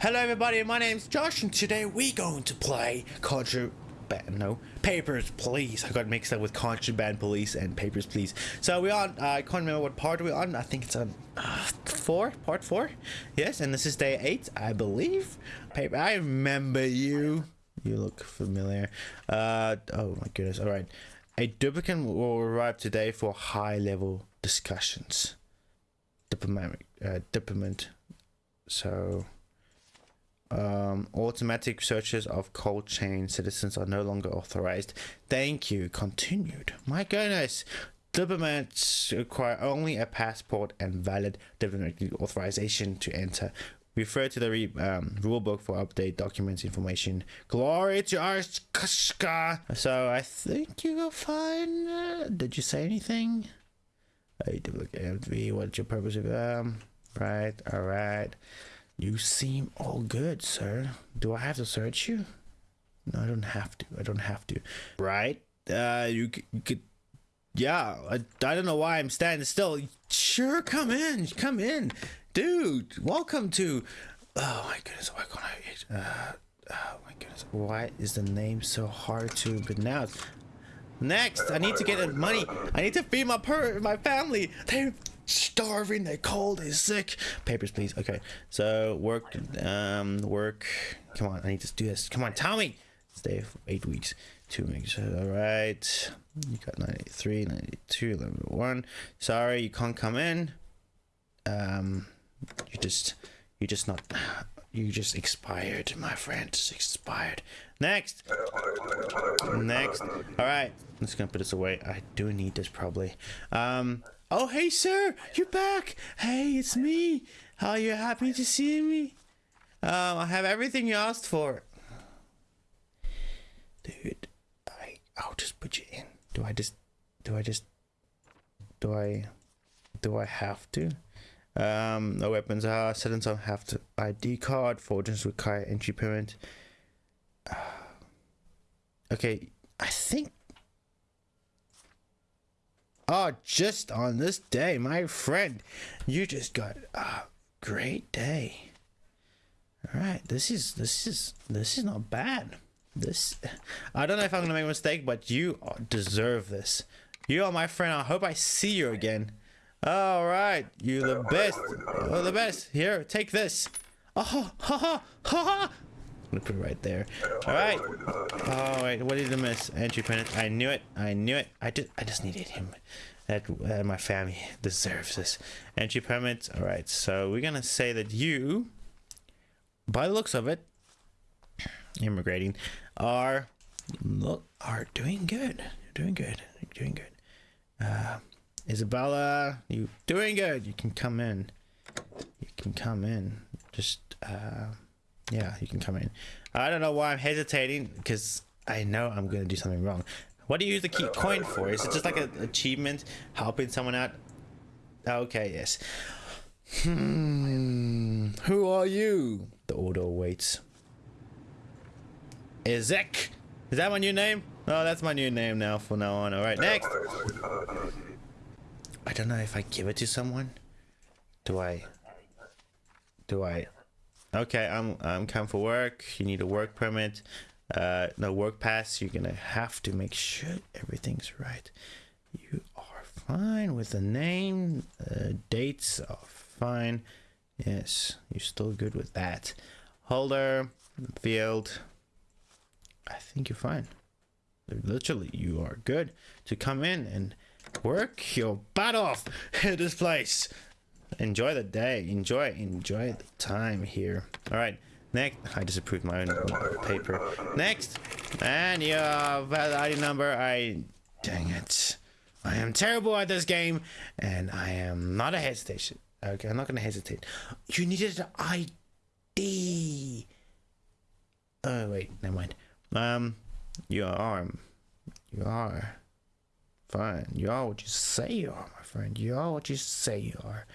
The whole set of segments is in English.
Hello everybody, my name's Josh and today we're going to play Contraband, no, Papers, Please. I got mixed up with Contraband Police and Papers, Please. So we're on, uh, I can't remember what part we're on, I think it's on uh, 4, part 4. Yes, and this is day 8, I believe. Paper, I remember you. You look familiar. Uh, oh my goodness, alright. A duplicate will arrive today for high level discussions. Diplomatic, uh, diplomat. So um, automatic searches of Kolechian citizens are no longer authorized. Thank you. Continued. My goodness. Diplomats require only a passport and valid diplomatic authorization to enter. Refer to the re, um, rulebook for update documents information. Glory to Arstotzka. So I think you go fine. Uh, did you say anything? I duplicate MV. What's your purpose of um? Right. All right. You seem all good, sir. Do I have to search you? No, I don't have to. I don't have to. Right? Uh, you, you could. Yeah, I, I don't know why I'm standing still. Sure, come in. Come in. Dude, welcome to. Oh my goodness, why can't I. Uh, oh my goodness. Why is the name so hard to pronounce? Next, I need to get money. I need to feed my per my family. They starving, they're cold, they're sick. Papers, please. Okay, so work, um, work. Come on, I need to do this. Come on, Tommy. Stay for eight weeks, two weeks. All right, you got 93, 92, 1. Sorry, you can't come in. Um, you just, you just not, you just expired, my friend. Just expired. Next. Next. All right, I'm just gonna put this away. I do need this probably. Um. Oh, hey, sir, you're back. Hey, it's me. How Are you happy to see me? Um, I have everything you asked for. Dude, I, I'll just put you in. Do I just, do I just, do I, do I have to? Um, no weapons are settings don't have to ID card, forgeries require entry permit. Uh, okay, I think Oh, just on this day, my friend, you just got a great day. All right, this is this is this is not bad. This, I don't know if I'm gonna make a mistake, but you deserve this. You are my friend. I hope I see you again. All right, you're the best. You're the best. Here, take this. Oh, ha ha ha ha. Gonna put it right there. All right. Oh wait, what did I miss? Entry pennant. I knew it. I knew it. I did. I just needed him. That my family deserves this. Entry permit. All right. So we're gonna say that you, by the looks of it, immigrating, are look are doing good. You're doing good. You're doing good. Uh, Isabella, you doing good. You can come in. You can come in. Just. Uh, yeah, you can come in. I don't know why I'm hesitating because I know I'm going to do something wrong. What do you use the key coin for? Is it just like an achievement helping someone out? Okay, yes. Hmm. Who are you? The order awaits. EZIC. Is that my new name? Oh, that's my new name now from now on. All right, next. I don't know if I give it to someone. Do I? Do I? Okay i'm i'm come for work. You need a work permit. Uh no work pass. You're gonna have to make sure everything's right. You are fine with the name. Uh, dates are fine. Yes you're still good with that. Holder field. I think you're fine. Literally you are good to come in and work your butt off at this place enjoy the day. Enjoy enjoy the time here. All right next i disapproved my own paper. Next and your valid id number. I dang it. I am terrible at this game and i am not a hesitation. Okay i'm not gonna hesitate. You needed an id oh wait never mind. Um you are you are fine. You are what you say you are my friend. You are what you say you are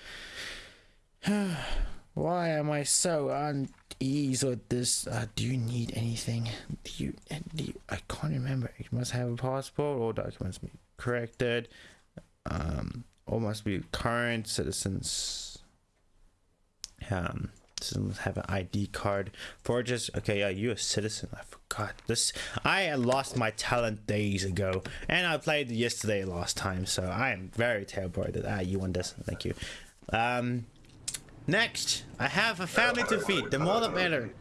Why am I so uneasy with this? Uh, do you need anything? Do you, do you, I can't remember. You must have a passport. All documents be corrected. Um, or must be current citizens. Um, Doesn't have an ID card. Forges. Okay, yeah, you a citizen. I forgot this. I lost my talent days ago, and I played yesterday last time, so I am very terrible at it. Ah, you won this? Thank you. Um, next, I have a family to feed. The more the better.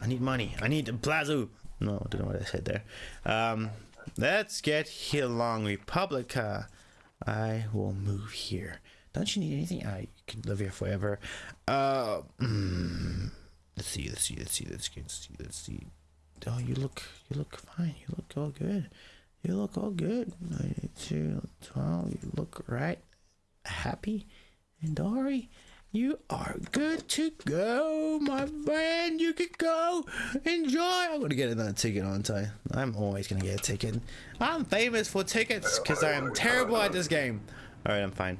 I need money. I need a plazo. No, I don't know what I said there. Um, let's get here along Republica. I will move here. Don't you need anything? I can live here forever. Uh, mm, let's see. Let's see. Let's see. Let's see. Let's see. Let's see. Oh, you look. You look fine. You look all good. You look all good. 92, 12. You look right. Happy and Dory. You are good to go, my friend. You can go. Enjoy. I'm gonna get another ticket, aren't I? I'm always gonna get a ticket. I'm famous for tickets because I am terrible at this game. All right, I'm fine.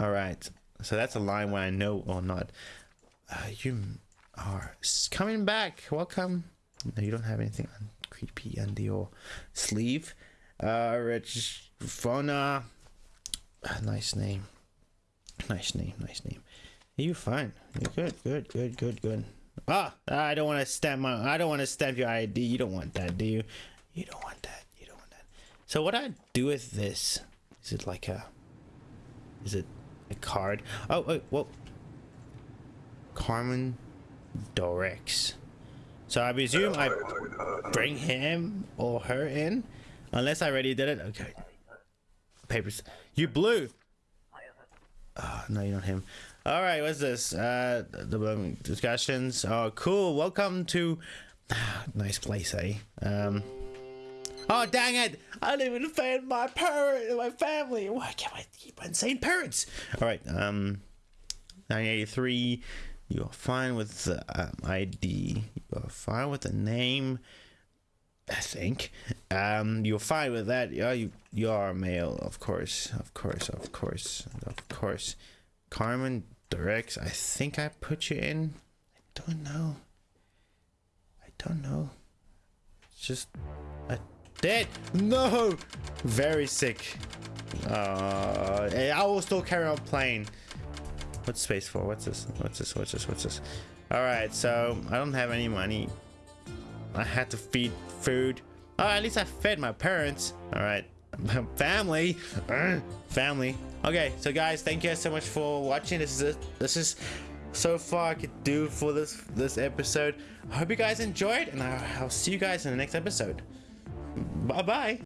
All right. So that's a line where I know or not. Uh, you are coming back. Welcome. No, you don't have anything on creepy under your sleeve. Uh, Rich Fauna. Uh, nice name. Nice name, nice name. You fine. You're good, good, good, good, good. Ah, I don't want to stamp my. I don't want to stamp your ID. You don't want that, do you? You don't want that. You don't want that. So what I do with this? Is it like a? Is it a card? Oh, wait, whoa. Carmen Dorex. So I presume I bring him or her in, unless I already did it. Okay. Papers. You blue. Oh, no, you're not him. All right, what's this? Uh, the um, discussions. Oh, cool. Welcome to nice place, eh? Um. Oh, dang it! I didn't even offend my parent, my family. Why can't I keep on saying parents? All right. Um, 1983. You're fine with the um, ID. You're fine with the name. I think. Um, you're fine with that. Yeah, you you are male, of course, of course, of course, of course. Carmen directs. I think I put you in. I don't know. I don't know. It's just I did. No, very sick. Uh, I will still carry on playing. What's space for? What's this? What's this? What's this? What's this? All right, so I don't have any money. I had to feed food. Oh, at least I fed my parents. All right, family, family. Okay, so guys, thank you guys so much for watching. This is it. This is so far I could do for this this episode. I hope you guys enjoyed, and I'll see you guys in the next episode. Bye bye.